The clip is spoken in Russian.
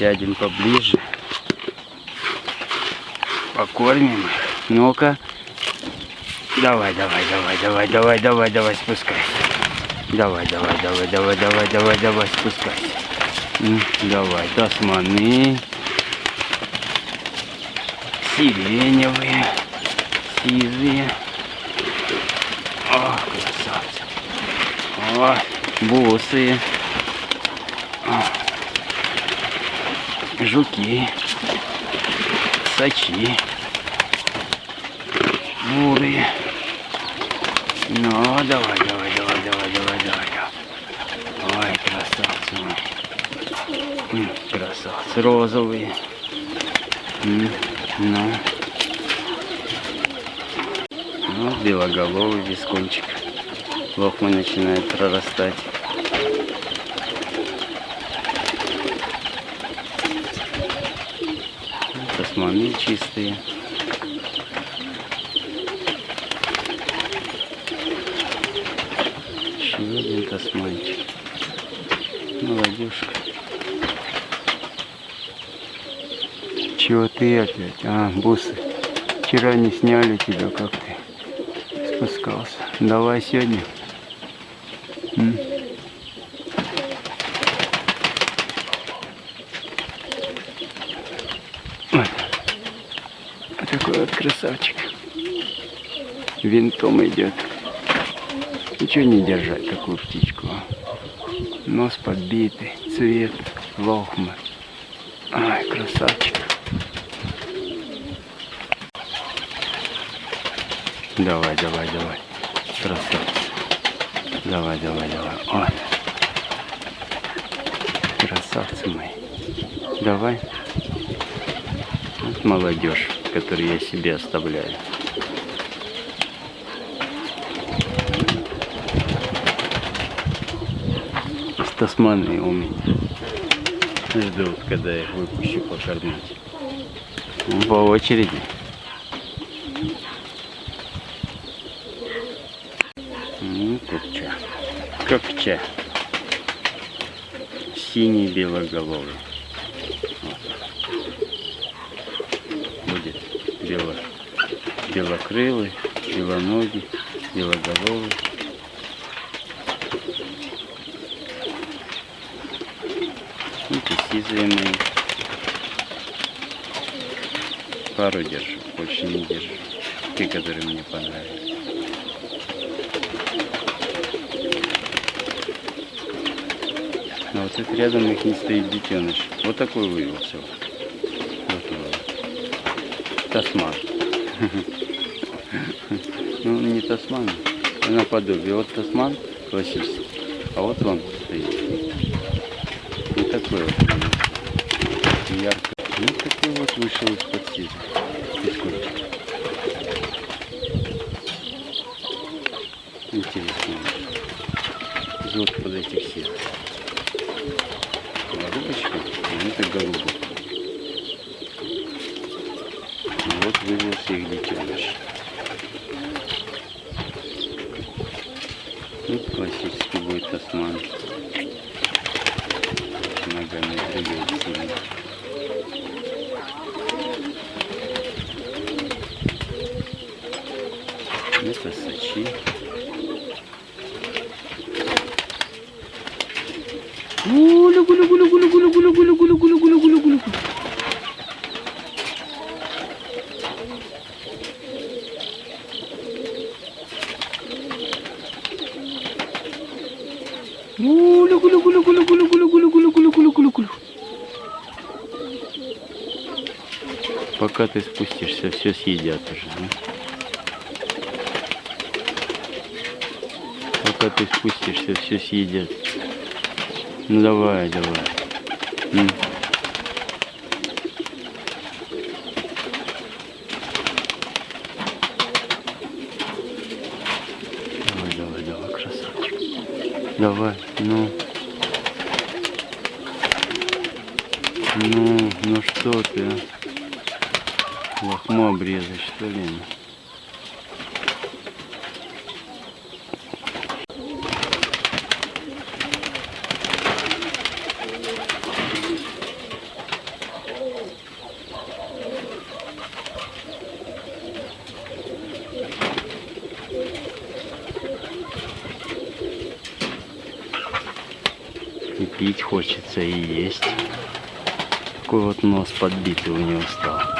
Сядем поближе. Покормим. Ну-ка. Давай, давай, давай, давай, давай, давай, давай, спускайся. Давай, давай, давай, давай, давай, давай, давай, спускайся. Давай, тасманы. Сиреневые. Сизые. О, красавцы. О, бусы. О, жуки. Сачи. Бурые. Ну, давай, давай, давай, давай, давай, давай. давай. Ой, красавцы мои. М, Красавцы розовые. Ну. Ну, белоголовый вискончик. Лохма начинает прорастать. Тасманы чистые. Еще один тасманчик. Молодежка. Чего ты опять? А, бусы. Вчера не сняли тебя, как ты спускался. Давай сегодня. М? Такой вот красавчик. Винтом идет. Ничего не держать такую птичку. Нос подбитый, цвет, лохмы. Ай, красавчик. Давай, давай, давай. Красавчик. Давай, давай, давай. Вот. Красавцы мои. Давай. Вот молодежь, которую я себе оставляю. Тасманы у меня. Ждут, когда я их выпущу покормить. По очереди. Ну, копча. Копча. Синий белоголовый. Вот. Будет бело, белокрылый, белоногий, белоголовый. И сизые мои. Пару держу, больше не держу. Те, которые мне понравились. А вот это рядом их не стоит детеныш. Вот такой вывелся. Вот он. Тасман. Ну, не тасман, а наподобие. Вот тасман классический, а вот он стоит. Не такой вот. Ярко. Ну, такой вот вышел из-под. Интересно. Зод под этих сил. Голубочка, а это голубок. Вывелся их детеныш. Вот классический будет тасман. Ногами двигает сильно. Это сачи. Гулю, Пока ты спустишься, все съедят уже. да? Пока ты спустишься, все съедят. Ну давай, давай, красавчик. Давай, ну. Ну, ну что ты, а? Лохму обрезать, что ли? Пить хочется и есть. Такой вот нос подбитый у него стал.